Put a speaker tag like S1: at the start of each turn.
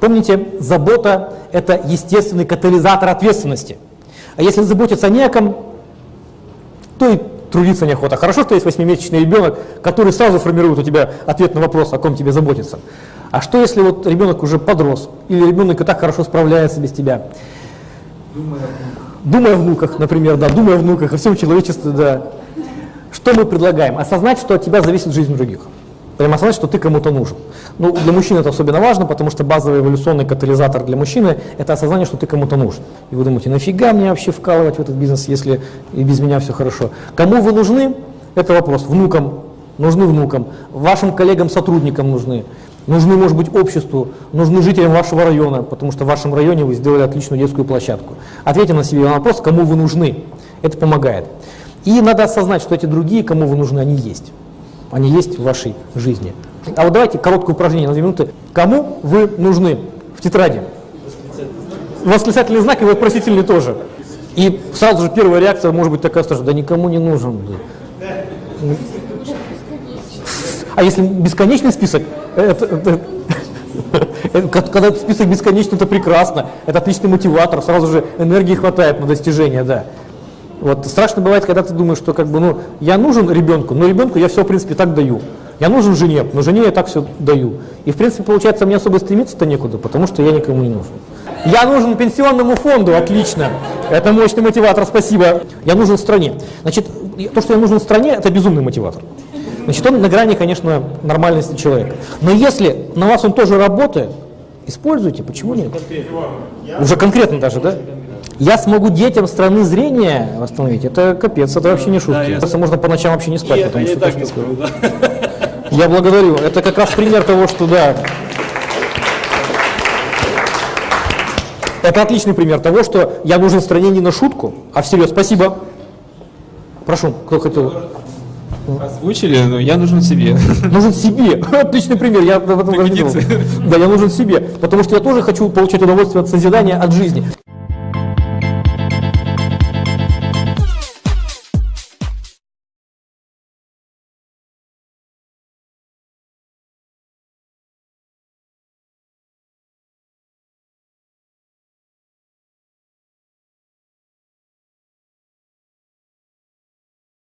S1: Помните, забота – это естественный катализатор ответственности. А если заботиться не о ком, то и трудиться неохота. Хорошо, что есть восьмимесячный ребенок, который сразу формирует у тебя ответ на вопрос, о ком тебе заботиться. А что если вот ребенок уже подрос, или ребенок и так хорошо справляется без тебя? Думая о внуках, например, да, думая о внуках, о всем человечестве, да. Что мы предлагаем? Осознать, что от тебя зависит жизнь других. Прямо осознать, что ты кому-то нужен. Ну, для мужчин это особенно важно, потому что базовый эволюционный катализатор для мужчины – это осознание, что ты кому-то нужен. И вы думаете, нафига мне вообще вкалывать в этот бизнес, если и без меня все хорошо? Кому вы нужны? Это вопрос. Внукам. Нужны внукам. Вашим коллегам-сотрудникам нужны. Нужны, может быть, обществу, нужны жителям вашего района, потому что в вашем районе вы сделали отличную детскую площадку. Ответьте на себе вопрос, кому вы нужны. Это помогает. И надо осознать, что эти другие, кому вы нужны, они есть. Они есть в вашей жизни. А вот давайте короткое упражнение на две минуты. Кому вы нужны в тетради? Восклицательный знак и вопросительный тоже. И сразу же первая реакция может быть такая, что да никому не нужен. А если бесконечный список, это, это, когда список бесконечный, это прекрасно, это отличный мотиватор, сразу же энергии хватает на достижение, да. Вот страшно бывает, когда ты думаешь, что как бы, ну, я нужен ребенку, но ребенку я все, в принципе, так даю. Я нужен жене, но жене я так все даю. И, в принципе, получается, мне особо стремиться-то некуда, потому что я никому не нужен. Я нужен пенсионному фонду, отлично. Это мощный мотиватор, спасибо. Я нужен стране. Значит, то, что я нужен стране, это безумный мотиватор. Значит, он на грани, конечно, нормальности человека. Но если на вас он тоже работает, используйте, почему нет? Уже конкретно даже, да? Я смогу детям страны зрения восстановить, это капец, это вообще не шутки. Да, можно по ночам вообще не спать,
S2: и
S1: потому
S2: это
S1: что
S2: я так не сплю, да.
S1: Я благодарю. Это как раз пример того, что да. Это отличный пример того, что я нужен стране не на шутку, а всерьез. Спасибо. Прошу, кто хотел?
S2: Озвучили, но я нужен себе.
S1: Нужен себе. Отличный пример. Я об этом даже не думал. Да, я нужен себе. Потому что я тоже хочу получать удовольствие от созидания, от жизни.